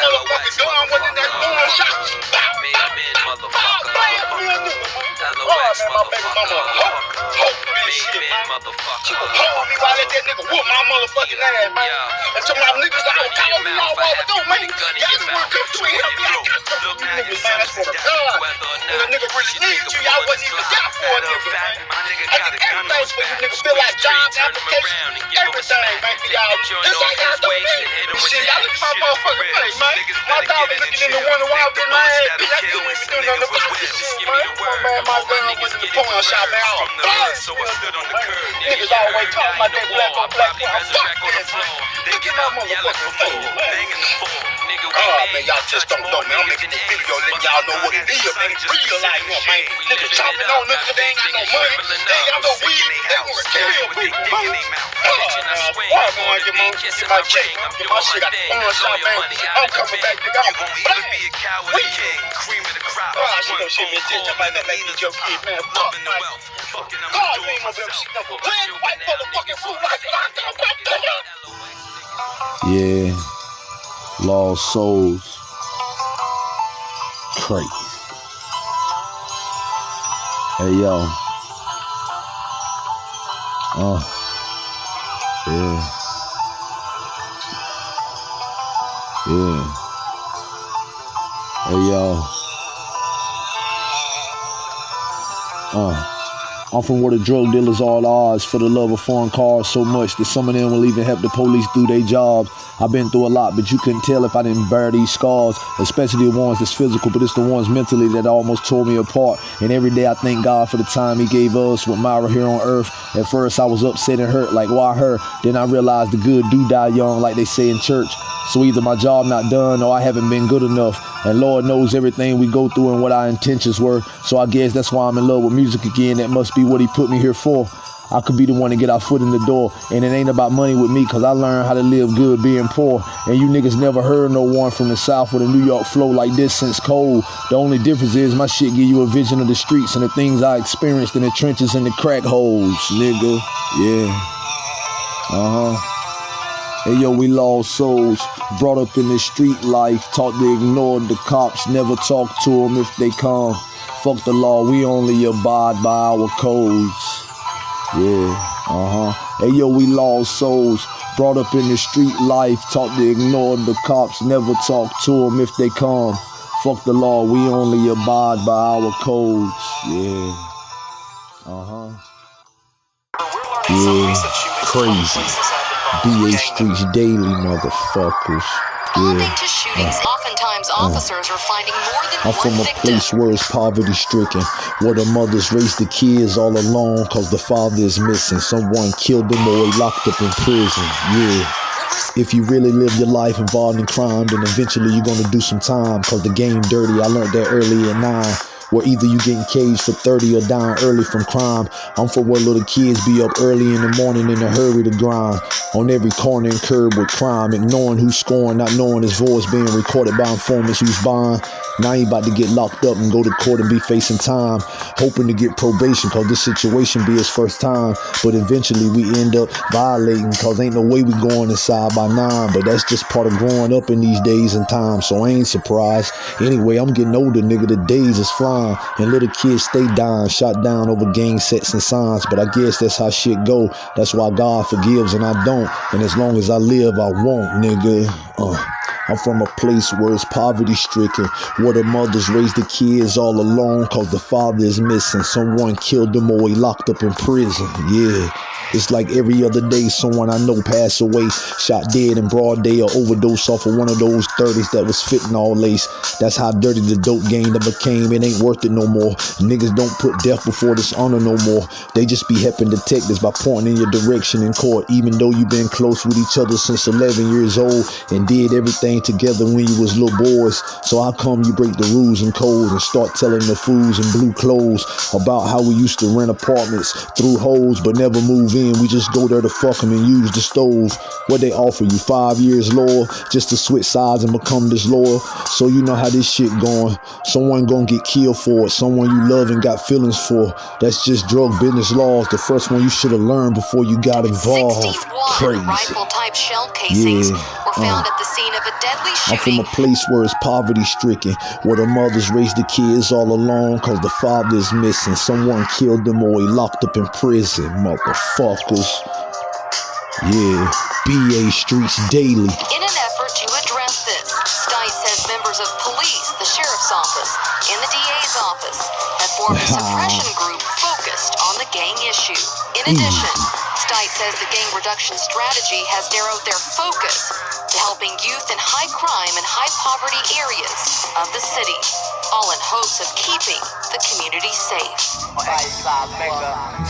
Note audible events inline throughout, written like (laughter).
motherfucking gun in that gun shot. Bow, shit, man. She was holding me while that nigga whoop my motherfucking ass, man. And to my niggas I was calling me all over, don't man. Y'all just wanna come through and help me. I got some of you niggas, man. That's for the God. When a nigga really needs you, y'all wasn't even there for a nigga, man. I did everything for you niggas. Feel like job application, everything, man, for y'all. This how y'all do me. Shit, y'all look at my motherfucking face, man. My dog is looking in the window while I'm getting my ass beat. I couldn't even do nothing about this shit, man. Man, my gun was in the pawn shop, man. All Niggas always talking about that black on black crime. Fuck that. Look at my motherfucking face, man. Oh, man, y'all just don't know, man. I'm making this video letting y'all know what it is, man. Real life, man. Niggas chopping on niggas, they ain't got no money. They ain't got no weed. They wanna kill people, man. Oh. Why am get my, get my check? Get my shit out the pawn shop, man. I'm coming back, nigga. I'm black. We. Oh, she don't shit me a dick. That make your kid, man. Fuck, man. God, you ain't gonna be able to see no land white motherfucking food like that. Yeah, lost souls. Crazy. Hey yo. Uh. Yeah. Yeah. Hey yo. Uh. I'm from where the drug dealers all odds for the love of foreign cars so much that some of them will even help the police do their jobs. I've been through a lot, but you couldn't tell if I didn't bear these scars, especially the ones that's physical, but it's the ones mentally that almost tore me apart. And every day I thank God for the time He gave us with Myra here on earth. At first I was upset and hurt, like why her? Then I realized the good do die young, like they say in church. So either my job not done or I haven't been good enough. And Lord knows everything we go through and what our intentions were. So I guess that's why I'm in love with music again. That must be what he put me here for. I could be the one to get our foot in the door. And it ain't about money with me, cause I learned how to live good being poor. And you niggas never heard no one from the South with a New York flow like this since cold. The only difference is my shit give you a vision of the streets and the things I experienced in the trenches and the crack holes, nigga. Yeah. Uh-huh. Hey yo, we lost souls, brought up in the street life, taught to ignore the cops, never talk to them if they come. Fuck the law, we only abide by our codes. Yeah, uh huh. Hey yo, we lost souls, brought up in the street life, taught to ignore the cops, never talk to them if they come. Fuck the law, we only abide by our codes. Yeah, uh huh. Yeah, crazy. BA Streets Daily, motherfuckers. Owing Yeah. to shootings, uh, oftentimes uh, officers are finding more than I'm from a victim. place where it's poverty stricken, where the mothers raise the kids all alone cause the father is missing. Someone killed them or he locked up in prison. Yeah. If you really live your life involved in crime, then eventually you're gonna do some time cause the game dirty. I learned that early at nine. Where either you getting caged for 30 or dying early from crime. I'm for where little kids be up early in the morning in a hurry to grind. On every corner and curb with crime, ignoring who's scoring, not knowing his voice being recorded by informants who's buying. Now he about to get locked up and go to court and be facing time. Hoping to get probation cause this situation be his first time. But eventually we end up violating cause ain't no way we going inside by nine. But that's just part of growing up in these days and times. So I ain't surprised. Anyway, I'm getting older, nigga. The days is flying. And little kids stay dying, shot down over gang sets and signs. But I guess that's how shit go. That's why God forgives and I don't. And as long as I live, I won't, nigga. Uh. I'm from a place where it's poverty stricken, where the mothers raise the kids all alone cause the father is missing. Someone killed them or he locked up in prison. Yeah. It's like every other day someone I know passed away, shot dead in broad day or overdose off of one of those 30s that was fitting all lace. That's how dirty the dope game that became. It ain't worth it no more. Niggas don't put death before dishonor no more. They just be helping detectives by pointing in your direction in court, even though you been close with each other since 11 years old and did everything together when you was little boys. So how come you break the rules and codes and start telling the fools in blue clothes about how we used to rent apartments through holes but never move in? Then we just go there to fuck 'em and use the stove. What they offer you, five years lower, just to switch sides and become disloyal. So you know how this shit going. Someone gonna get killed for it. Someone you love and got feelings for. That's just drug business laws. The first one you should have learned before you got involved. Crazy. rifle-type shell casings Yeah, were found uh. at the scene of a deadly I'm from a place where it's poverty stricken, where the mothers raise the kids all alone cause the father is missing. Someone killed them or he locked up in prison, motherfuckers. Yeah, BA Streets Daily. In an effort to address this, Stites says members of police, the sheriff's office, and the DA's office have formed a (laughs) suppression group focused on the gang issue. In mm. addition, Stites says the gang reduction strategy has narrowed their focus to helping youth in high crime and high poverty areas of the city, all in hopes of keeping the community safe.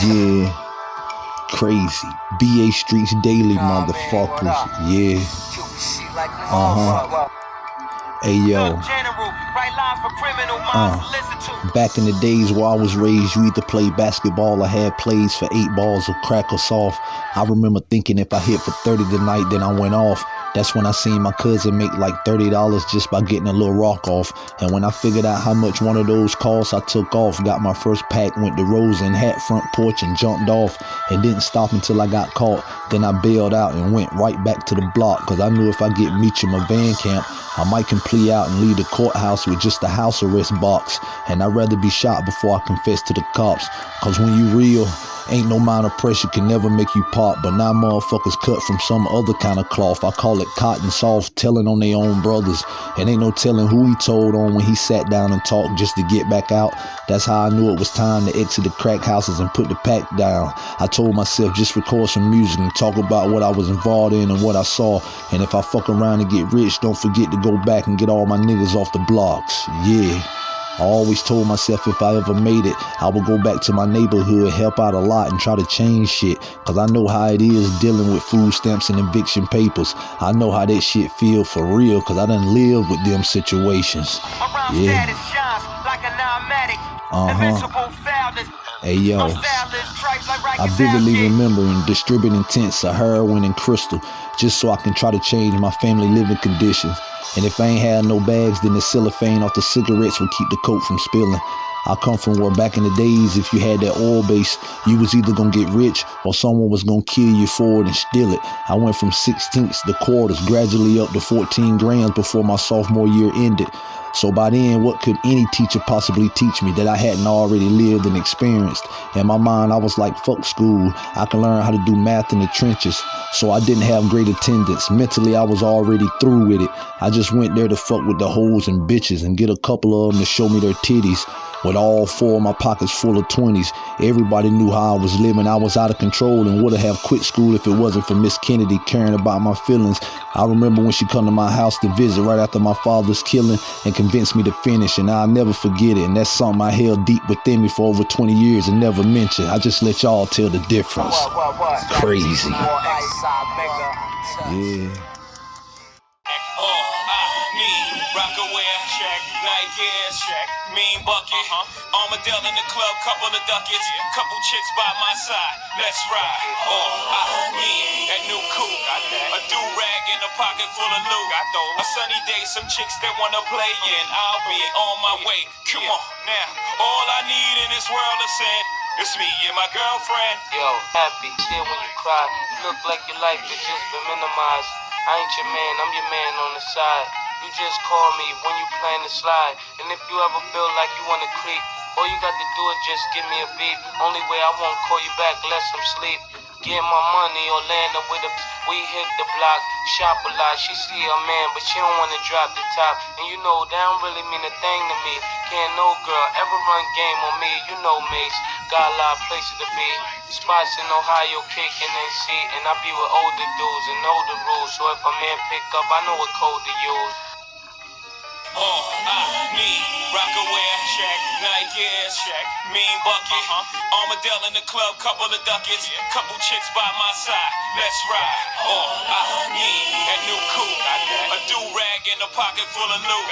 Yeah, crazy. BA Streets Daily, motherfuckers. Yeah, uh huh. Hey yo. Uh, back in the days where I was raised, you either played basketball or had plays for eight balls of crack or soft. I remember thinking if I hit for 30 tonight, then I went off. That's when I seen my cousin make like $30 just by getting a little rock off. And when I figured out how much one of those cost, I took off, got my first pack, went to Rose and hat front porch and jumped off and didn't stop until I got caught. Then I bailed out and went right back to the block because I knew if I get Meacham a van camp, I might can plea out and leave the courthouse with just a house arrest box. And I'd rather be shot before I confess to the cops. Cause when you real, ain't no amount of pressure can never make you pop. But now motherfuckers cut from some other kind of cloth. I call it cotton soft, telling on their own brothers. And ain't no telling who he told on when he sat down and talked just to get back out. That's how I knew it was time to exit the crack houses and put the pack down. I told myself just record some music and talk about what I was involved in and what I saw. And if I fuck around and get rich, don't forget to go back and get all my niggas off the blocks. Yeah. I always told myself if I ever made it, I would go back to my neighborhood, help out a lot, and try to change shit. Cause I know how it is dealing with food stamps and eviction papers. I know how that shit feel for real, cause I done lived with them situations. Yeah. Uh-huh. Hey yo, I vividly remember in distributing tents of heroin and crystal just so I can try to change my family living conditions. And if I ain't had no bags, then the cellophane off the cigarettes would keep the coke from spilling. I come from where back in the days, if you had that oil base, you was either gonna get rich or someone was gonna kill you for it and steal it. I went from sixteenths to quarters, gradually up to 14 grams before my sophomore year ended. So by then, what could any teacher possibly teach me that I hadn't already lived and experienced? In my mind, I was like, fuck school. I can learn how to do math in the trenches. So I didn't have great attendance. Mentally, I was already through with it. I just went there to fuck with the hoes and bitches and get a couple of them to show me their titties. With all four of my pockets full of 20s, everybody knew how I was living. I was out of control and would have quit school if it wasn't for Miss Kennedy caring about my feelings. I remember when she come to my house to visit right after my father's killing and convinced me to finish, and I'll never forget it. And that's something I held deep within me for over 20 years and never mentioned. I just let y'all tell the difference. Crazy. Yeah. Nike, check, mean bucket, huh? Armadale in the club, couple of ducats, couple chicks by my side, let's ride. Oh, I need that new coupe, a do rag in a pocket full of loot. A sunny day, some chicks that wanna play in, I'll be oh, on my way. Come on, now, all I need in this world is sin. It's me and my girlfriend. Yo, happy, still when you cry. You look like your life has just been minimized. I ain't your man, I'm your man on the side. You just call me when you plan to slide. And if you ever feel like you wanna creep, all you got to do is just give me a beat. Only way I won't call you back unless I'm sleep. Get my money or land up with a. We hit the block, shop a lot. She see a man, but she don't wanna drop the top. And you know that don't really mean a thing to me. Can't no girl ever run game on me. You know Mace, got a lot of places to be. Spots in Ohio, kicking and see. And I be with older dudes and know the rules. So if a man pick up, I know what code to use. Oh, I need Rocawear, check, Nike, check, mean bucket, Armadale in the club, couple of ducats, couple chicks by my side, let's ride. Oh, I need that new coupe, a do rag in a pocket full of loot.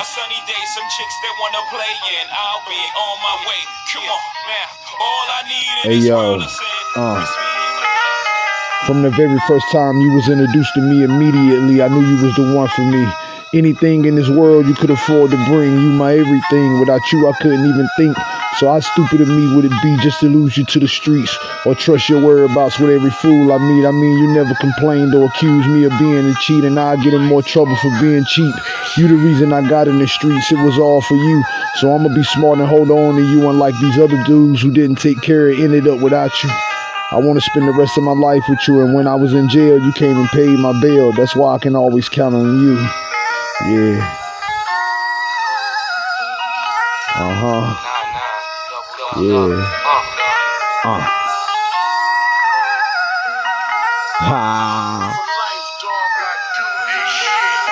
A sunny day, some chicks that wanna play in, I'll be on my way. Come on, now, all I need in Hey, this yo, world is sin. uh. It's me and my From the very first time you was introduced to me immediately, I knew you was the one for me. Anything in this world you could afford to bring, you my everything. Without you, I couldn't even think. So how stupid of me would it be just to lose you to the streets or trust your whereabouts with every fool I meet? I mean, you never complained or accused me of being a cheat, and I get in more trouble for being cheap. You the reason I got in the streets, it was all for you. So I'ma be smart and hold on to you, unlike these other dudes who didn't take care of ended up without you. I want to spend the rest of my life with you, and when I was in jail, you came and paid my bail. That's why I can always count on you. Yeah. Uh huh. Nah, nah. Double, double, Yeah. Uh. Ha. For life, dog, I do this shit.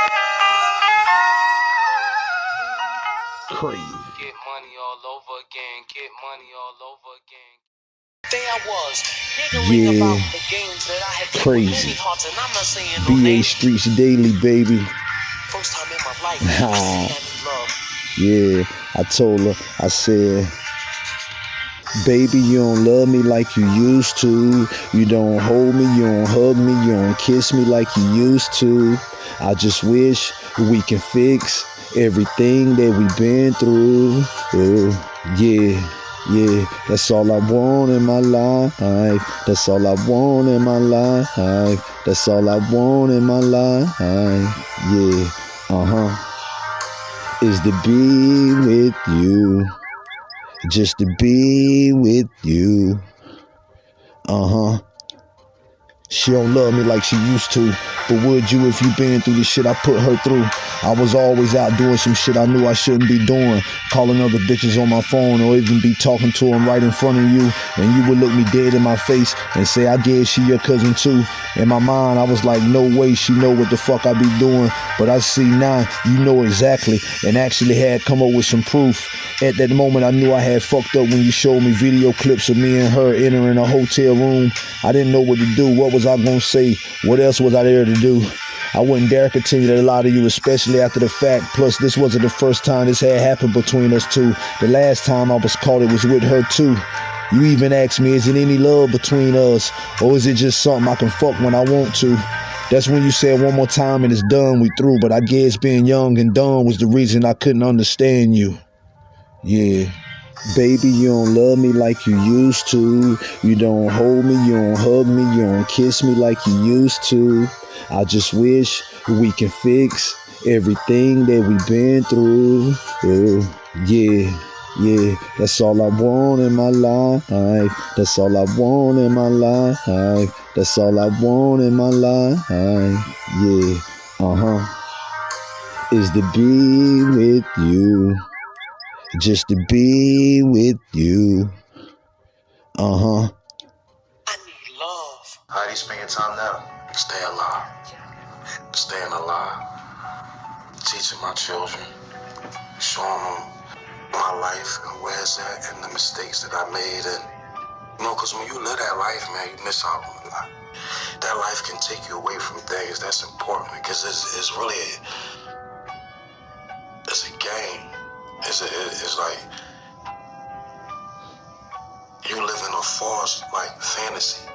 Crazy. get money all over again. Get money all over again. There I was, Yeah. about the games that I had Crazy. many hearts, and I'm not saying no BA. Streets Daily, baby. First time in my life, (laughs) I Ah. Yeah, I told her, I said, Baby, you don't love me like you used to. You don't hold me, you don't hug me, you don't kiss me like you used to. I just wish we can fix everything that we've been through. Oh, yeah, yeah, that's all I want in my life. That's all I want in my life. That's all I want in my life. Yeah, uh huh is to be with you. Just to be with you. Uh huh. She don't love me like she used to. But would you if you been through the shit I put her through? I was always out doing some shit I knew I shouldn't be doing. Calling other bitches on my phone or even be talking to them right in front of you. And you would look me dead in my face and say, I guess she your cousin too. In my mind, I was like, no way she know what the fuck I be doing. But I see now, you know exactly. And actually had come up with some proof. At that moment, I knew I had fucked up when you showed me video clips of me and her entering a hotel room. I didn't know what to do. What was I gonna say? What else was I there to do? I wouldn't dare continue to lie to you, especially after the fact. Plus, this wasn't the first time this had happened between us two. The last time I was caught, it was with her too. You even asked me, is it any love between us? Or is it just something I can fuck when I want to? That's when you said one more time and it's done, we through. But I guess being young and dumb was the reason I couldn't understand you. Yeah. Baby, you don't love me like you used to. You don't hold me, you don't hug me, you don't kiss me like you used to. I just wish we can fix everything that we've been through. Oh, yeah, yeah, that's all I want in my life. That's all I want in my life. That's all I want in my life. Yeah, uh huh. Is to be with you just to be with you. Uh huh. I need love. How do you spend your time now? Stay alive. Staying alive. Teaching my children. Showing them my life and where it's at and the mistakes that I made. And, you know, because when you live that life, man, you miss out on a lot. That life can take you away from things that's important because it's, it's really a, It's, a, it's like you live in a false, like, fantasy.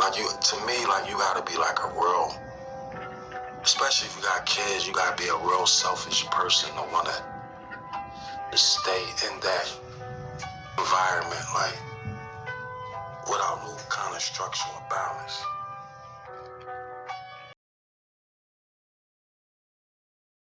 Like you, to me, like you gotta be like a real, especially if you got kids, you gotta be a real selfish person to wanna stay in that environment, like without no kind of structure or balance.